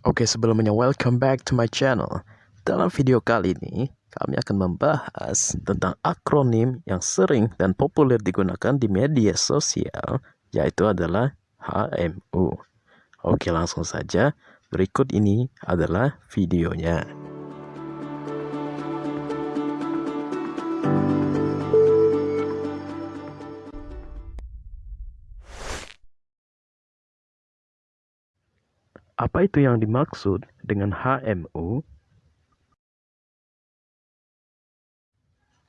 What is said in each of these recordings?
Oke, sebelumnya welcome back to my channel. Dalam video kali ini, kami akan membahas tentang akronim yang sering dan populer digunakan di media sosial, yaitu adalah HMU. Oke, langsung saja. Berikut ini adalah videonya. Apa itu yang dimaksud dengan HMU?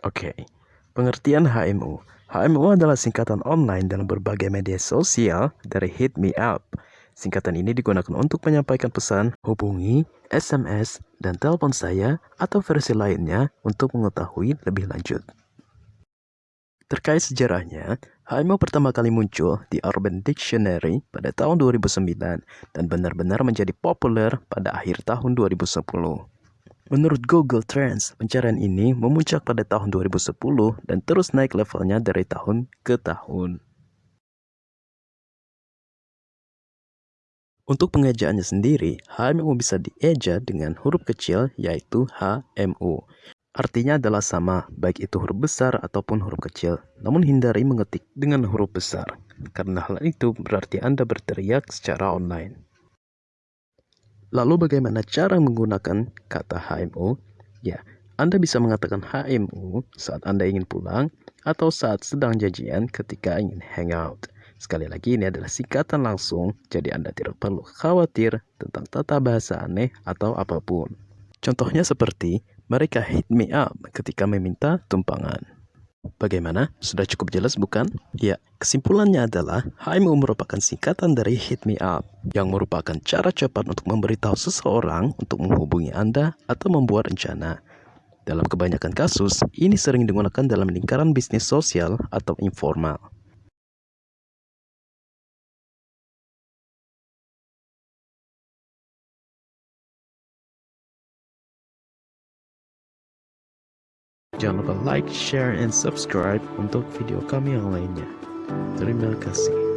Oke, pengertian HMU. HMU adalah singkatan online dalam berbagai media sosial dari Hit Me Up. Singkatan ini digunakan untuk menyampaikan pesan, hubungi, SMS, dan telepon saya atau versi lainnya untuk mengetahui lebih lanjut. Terkait sejarahnya, HMO pertama kali muncul di Urban Dictionary pada tahun 2009 dan benar-benar menjadi populer pada akhir tahun 2010. Menurut Google Trends, pencarian ini memuncak pada tahun 2010 dan terus naik levelnya dari tahun ke tahun. Untuk pengejaannya sendiri, HMU bisa dieja dengan huruf kecil yaitu HMU. Artinya adalah sama, baik itu huruf besar ataupun huruf kecil. Namun hindari mengetik dengan huruf besar, karena hal itu berarti Anda berteriak secara online. Lalu bagaimana cara menggunakan kata HMU? Ya, Anda bisa mengatakan HMU saat Anda ingin pulang atau saat sedang janjian ketika ingin hangout. Sekali lagi ini adalah singkatan langsung, jadi Anda tidak perlu khawatir tentang tata bahasa aneh atau apa pun. Contohnya seperti, mereka hit me up ketika meminta tumpangan. Bagaimana? Sudah cukup jelas bukan? Ya, kesimpulannya adalah HMU merupakan singkatan dari hit me up yang merupakan cara cepat untuk memberitahu seseorang untuk menghubungi Anda atau membuat rencana. Dalam kebanyakan kasus, ini sering digunakan dalam lingkaran bisnis sosial atau informal. Jangan lupa like, share, and subscribe untuk video kami yang lainnya. Terima kasih.